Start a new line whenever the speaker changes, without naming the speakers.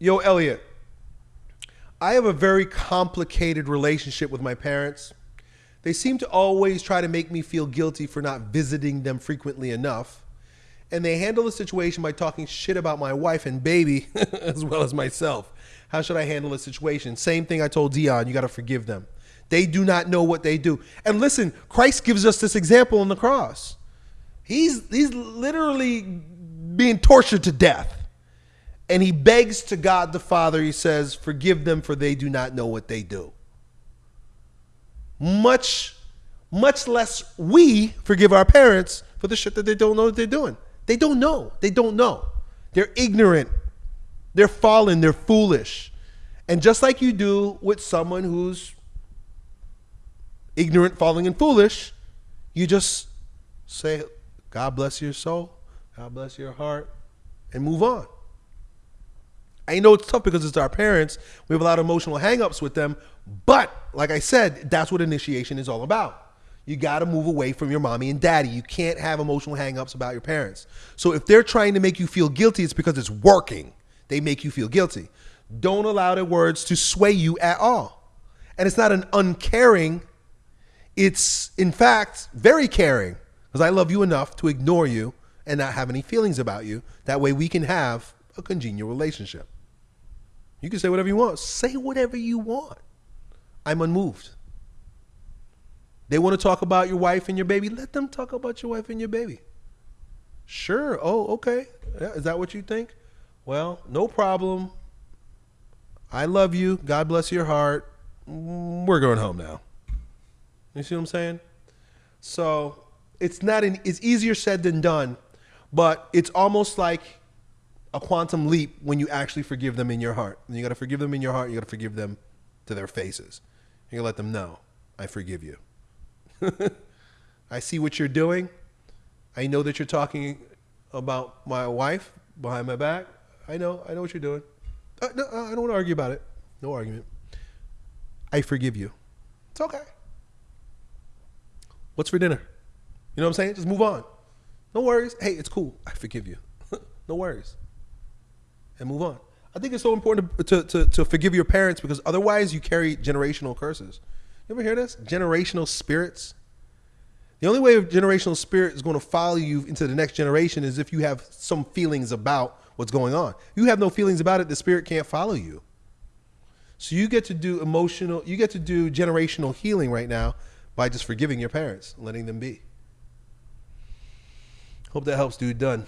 Yo, Elliot, I have a very complicated relationship with my parents. They seem to always try to make me feel guilty for not visiting them frequently enough. And they handle the situation by talking shit about my wife and baby as well as myself. How should I handle the situation? Same thing I told Dion, you got to forgive them. They do not know what they do. And listen, Christ gives us this example on the cross. He's, he's literally being tortured to death. And he begs to God the Father, he says, Forgive them, for they do not know what they do. Much, much less we forgive our parents for the shit that they don't know what they're doing. They don't know. They don't know. They're ignorant. They're fallen. They're foolish. And just like you do with someone who's ignorant, falling, and foolish, you just say, God bless your soul, God bless your heart, and move on. I know it's tough because it's our parents. We have a lot of emotional hangups with them. But like I said, that's what initiation is all about. You got to move away from your mommy and daddy. You can't have emotional hangups about your parents. So if they're trying to make you feel guilty, it's because it's working. They make you feel guilty. Don't allow their words to sway you at all. And it's not an uncaring, it's in fact very caring because I love you enough to ignore you and not have any feelings about you. That way we can have a congenial relationship. You can say whatever you want. Say whatever you want. I'm unmoved. They want to talk about your wife and your baby. Let them talk about your wife and your baby. Sure. Oh, okay. Is that what you think? Well, no problem. I love you. God bless your heart. Mm, we're going home now. You see what I'm saying? So it's not an, it's easier said than done, but it's almost like a quantum leap when you actually forgive them in your heart. And you got to forgive them in your heart. You got to forgive them to their faces. You got to let them know, I forgive you. I see what you're doing. I know that you're talking about my wife behind my back. I know. I know what you're doing. Uh, no, uh, I don't want to argue about it. No argument. I forgive you. It's okay. What's for dinner? You know what I'm saying? Just move on. No worries. Hey, it's cool. I forgive you. no worries and move on. I think it's so important to, to, to, forgive your parents because otherwise you carry generational curses. You ever hear this? Generational spirits. The only way a generational spirit is going to follow you into the next generation is if you have some feelings about what's going on. You have no feelings about it, the spirit can't follow you. So you get to do emotional, you get to do generational healing right now by just forgiving your parents, letting them be. Hope that helps, dude. Done.